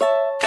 you